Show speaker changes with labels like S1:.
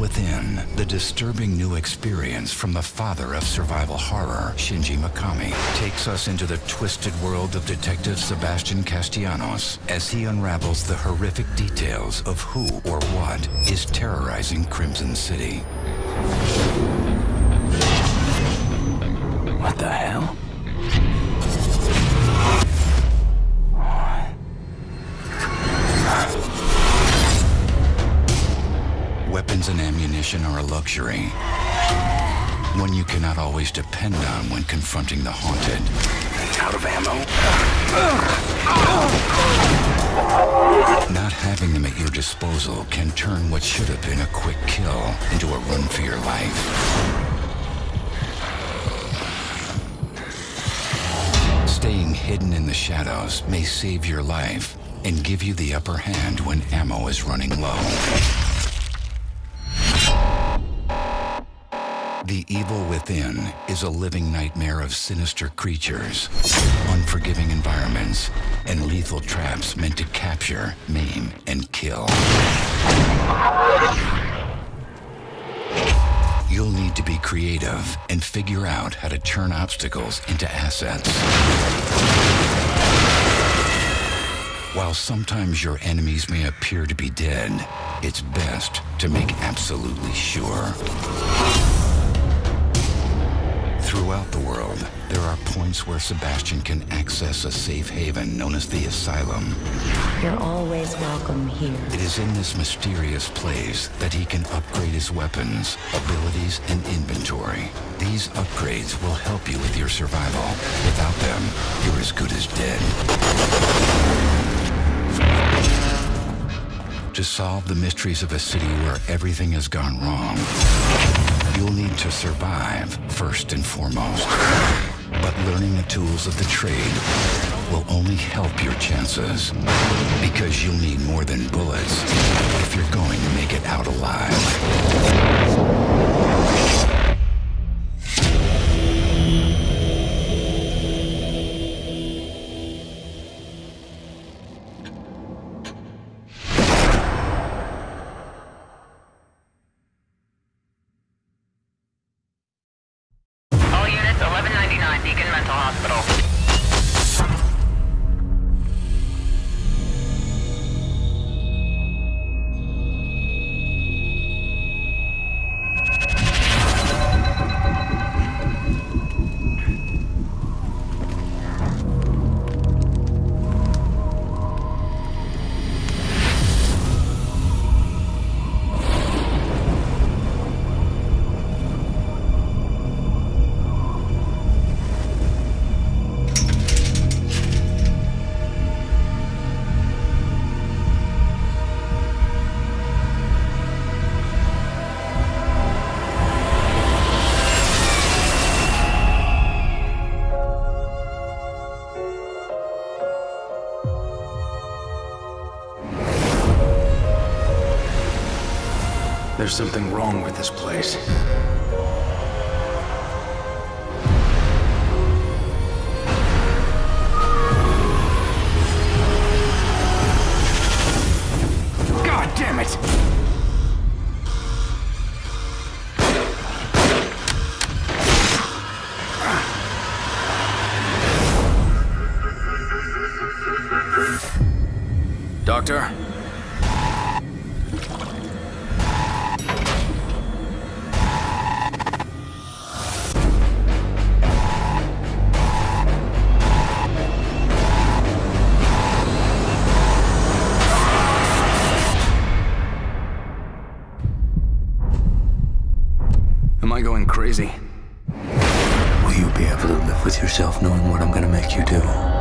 S1: Within, the disturbing new experience from the father of survival horror, Shinji Mikami, takes us into the twisted world of Detective Sebastian Castellanos as he unravels the horrific details of who or what is terrorizing Krimson City.
S2: What the hell?
S1: Luxury. One you cannot always depend on when confronting the haunted.
S2: Out of ammo?
S1: Not having them at your disposal can turn what should have been a quick kill into a run for your life. Staying hidden in the shadows may save your life and give you the upper hand when ammo is running low. The evil within is a living nightmare of sinister creatures, unforgiving environments, and lethal traps meant to capture, maim, and kill. You'll need to be creative and figure out how to turn obstacles into assets. While sometimes your enemies may appear to be dead, it's best to make absolutely sure. Points where Sebastian can access a safe haven known as the Asylum.
S3: You're always welcome here.
S1: It is in this mysterious place that he can upgrade his weapons, abilities, and inventory. These upgrades will help you with your survival. Without them, you're as good as dead. To solve the mysteries of a city where everything has gone wrong, you'll need to survive first and foremost. But learning the tools of the trade will only help your chances. Because you'll need more than bullets if you're going to make it out alive.
S4: Hospital.
S2: There's something wrong with this place. God damn it! Doctor? Crazy?
S5: Will you be able to live with yourself knowing what I'm gonna make you do?